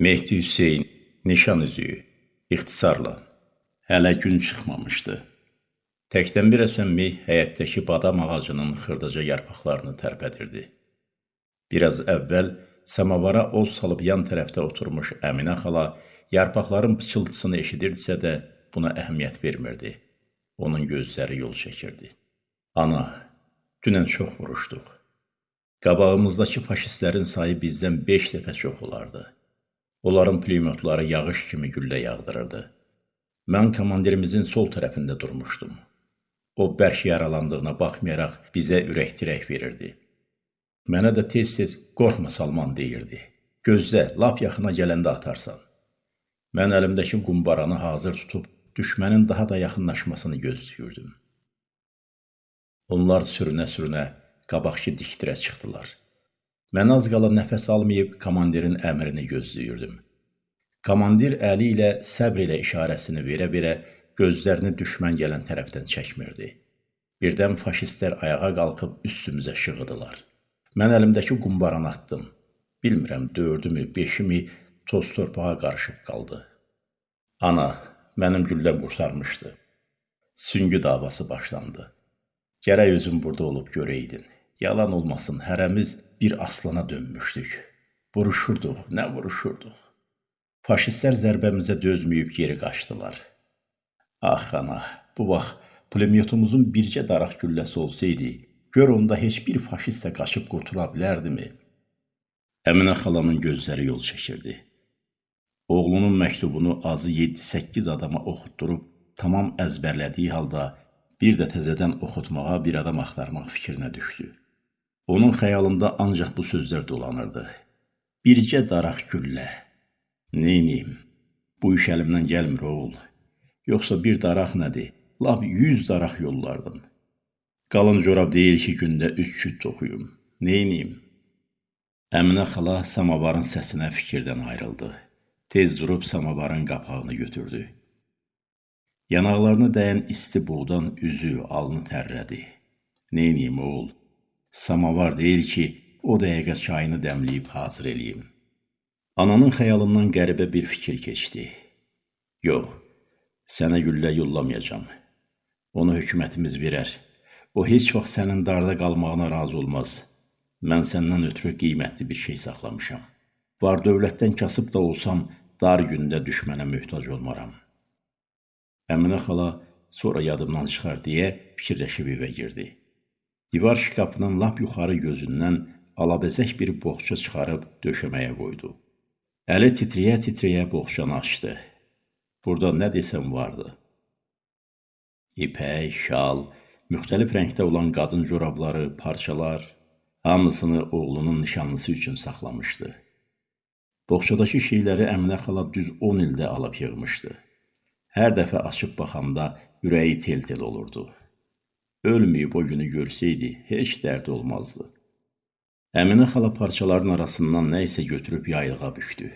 Mehdi Hüseyn, nişan üzüyü, ixtisarla. Hələ gün çıxmamışdı. Təkdən bir əsən meh həyətdəki badam ağacının xırdaca yarpaqlarını tərpədirdi. Biraz əvvəl samavara oz salıb yan tərəfdə oturmuş Əminə xala yarpaqların pıçıltısını eşidirdisə də buna əhəmiyyət vermirdi. Onun gözləri yol çəkirdi. Ana, dünən çox vuruşduq. Qabağımızdakı faşistlərin sayı bizdən beş dəfə çox olardı. Onların pulemyotları yağış kimi güllə yağdırırdı. Mən komandirimizin sol tərəfində durmuşdum. O bərk yaralandığına baxmayaraq bizə ürək-dirək verirdi. Mənə də tez-tez qorxma Salman deyirdi. Gözlə, lap yaxına gələndə atarsan. Mən əlimdəki qumbaranı hazır tutub düşmənin daha da yaxınlaşmasını gözləyirdim. Onlar sürünə-sürünə qabaqki dikdirə çıxdılar. Mən az qala nəfəs almayıb komandirin əmrini gözləyirdim. Komandir əli ilə səbr ilə işarəsini verə-verə gözlərini düşmən gələn tərəfdən çəkmirdi. Birdən faşistlər ayağa qalxıb üstümüzə şığıdılar. Mən əlimdəki qumbaranı atdım. Bilmirəm, dördümü, beşimi toz torpağa qarışıb qaldı. Ana, mənim gülləm qurtarmışdı. Süngü davası başlandı. Gərək özün burada olub görəydin. Yalan olmasın, hərəmiz bir aslana dönmüşdük. Vuruşurduq, nə vuruşurduq. Faşistlər zərbəmizə dözməyib geri qaçdılar. Ax ana, bu vaxt pulemyotumuzun bircə daraq gülləsi olsaydı, gör onda heç bir faşist də qaçıb qurtula bilərdimi? Əminə xalanın gözləri yol çəkirdi. Oğlunun məktubunu azı 7-8 adama oxutdurub tamam əzbərlədiyi halda bir də təzədən oxutmağa bir adam axtarmaq fikrinə düşdü. Onun xəyalında ancaq bu sözlər dolanırdı. Bircə daraq güllə. Neyniyim? Bu iş əlimdən gəlmir oğul. Yoxsa bir daraq nədir? Lap 100 daraq yollardım. Qalın corab deyil ki, gündə 3 küt toxuyum. Neyniyim? Əminə xala samavarın səsinə fikirdən ayrıldı. Tez durub samavarın qapağını götürdü. Yanaqlarını dəyən isti buğdan üzü, alnı tərlədi. Neyniyim oğul? Samavar deyil ki, o dəqiqə çayını dəmləyib hazır eləyim. Ananın xəyalından qəribə bir fikir keçdi. Yox, sənə güllə yollamayacam. Onu hökumətimiz verər. O heç vaxt sənin darda qalmağına razı olmaz. Mən səndən ötürü qiymətli bir şey saxlamışam. Var dövlətdən kasıb da olsam, dar gündə düşmənə möhtac olmaram. Əminə xala sonra yadımdan çıxar deyə fikirləşib evə girdi. Divar şkafının lap yuxarı gözündən alabəzək bir boğça çıxarıb döşəməyə qoydu. Əli titrəyə-titrəyə boğçanı açdı. Burada nə desəm vardı. İpək, şal, müxtəlif rəngdə olan qadın corabları, parçalar, hamısını oğlunun nişanlısı üçün saxlamışdı. Boğçadakı şeyləri Əminə xala düz 10 ildə alıb yığmışdı. Hər dəfə açıb baxanda ürəyi tel-tel olurdu ölməyib o günü görsəydi, heç dərdi olmazdı. Əminə xala parçaların arasından nə isə götürüb yaylığa bükdü.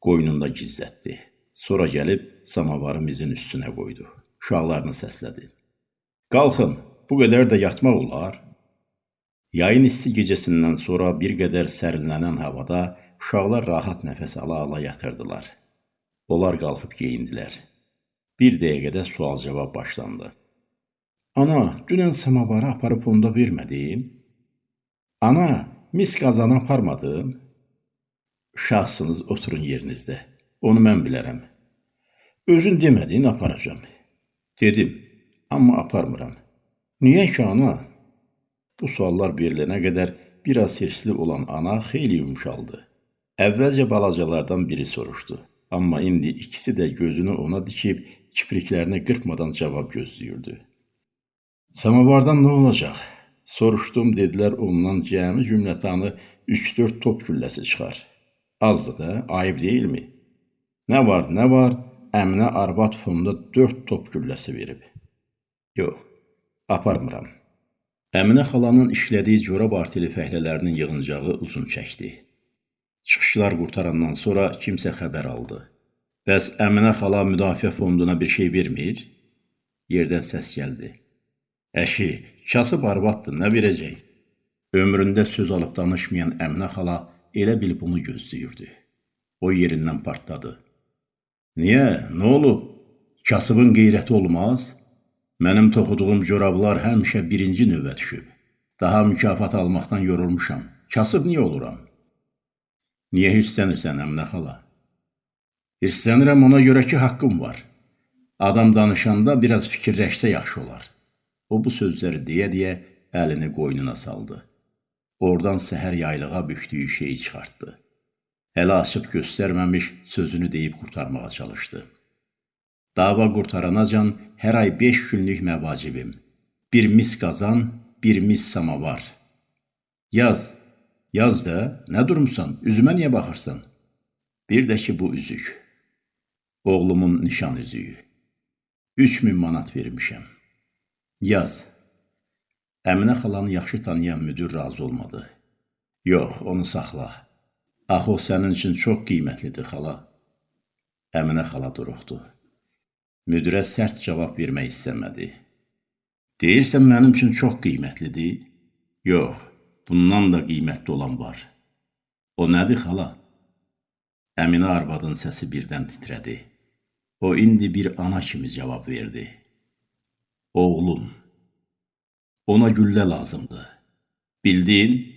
Qoynunda gizlətdi. Sonra gəlib samavarı mizin üstünə qoydu. Uşaqlarını səslədi. Qalxın, bu qədər də yatmaq olar. Yayın isti gecəsindən sonra bir qədər sərinlənən havada uşaqlar rahat nəfəs ala-ala yatırdılar. Onlar qalxıb geyindilər. Bir dəqiqədə sual-cavab başlandı. Ana, dünən samavarı aparıb onda vermədin? Ana, mis qazanı aparmadın? Uşaqsınız, oturun yerinizdə. Onu mən bilərəm. Özün demədin, aparacam. Dedim, amma aparmıram. Niyə ki, ana? Bu suallar verilənə qədər biraz hirsli olan ana xeyli yumşaldı. Əvvəlcə balacalardan biri soruşdu. Amma indi ikisi də gözünü ona dikib kipriklərini qırpmadan cavab gözləyirdi. Samavardan nə olacaq? Soruşdum, dedilər ondan cəmi cümlətanı 3-4 top gülləsi çıxar. Azdır da, ayıb deyilmi? Nə var, nə var? Əminə arvad fonda 4 top gülləsi verib. Yox, aparmıram. Əminə xalanın işlədiyi corab artili fəhlələrinin yığıncağı uzun çəkdi. Çıxışlar qurtarandan sonra kimsə xəbər aldı. Bəs Əminə xala müdafiə fonduna bir şey vermir? Yerdən səs gəldi. Əşi, kasıb arvaddır, nə verəcək? Ömründə söz alıb danışmayan Əminə xala elə bil bunu gözləyirdi. O yerindən partladı. Niyə? Nə olub? Kasıbın qeyrəti olmaz? Mənim toxuduğum corablar həmişə birinci növbə düşüb. Daha mükafat almaqdan yorulmuşam. Kasıb niyə oluram? Niyə hirslənirsən Əminə xala? Hirslənirəm ona görə ki, haqqım var. Adam danışanda biraz fikirləşsə yaxşı olar. O bu sözləri deyə-deyə əlini qoynuna saldı. Oradan səhər yaylığa bükdüyü şeyi çıxartdı. Əli açıb göstərməmiş sözünü deyib qurtarmağa çalışdı. Dava qurtaranacan hər ay 5 günlük məvacibim. Bir mis qazan, bir mis samavar. Yaz, yaz da, nə durmusan? Üzümə niyə baxırsan? Bir də ki bu üzük. Oğlumun nişan üzüyü. 3000 manat vermişəm. Yaz. Əminə xalanı yaxşı tanıyan müdir razı olmadı. Yox, onu saxla. Axı o sənin üçün çox qiymətlidir, xala. Əminə xala duruxdu. Müdirə sərt cavab vermək istəmədi. Deyirsən mənim üçün çox qiymətlidir? Yox, bundan da qiymətli olan var. O nədir, xala? Əminə arvadın səsi birdən titrədi. O indi bir ana kimi cavab verdi. Oğlum, ona güllə lazımdır. Bildin?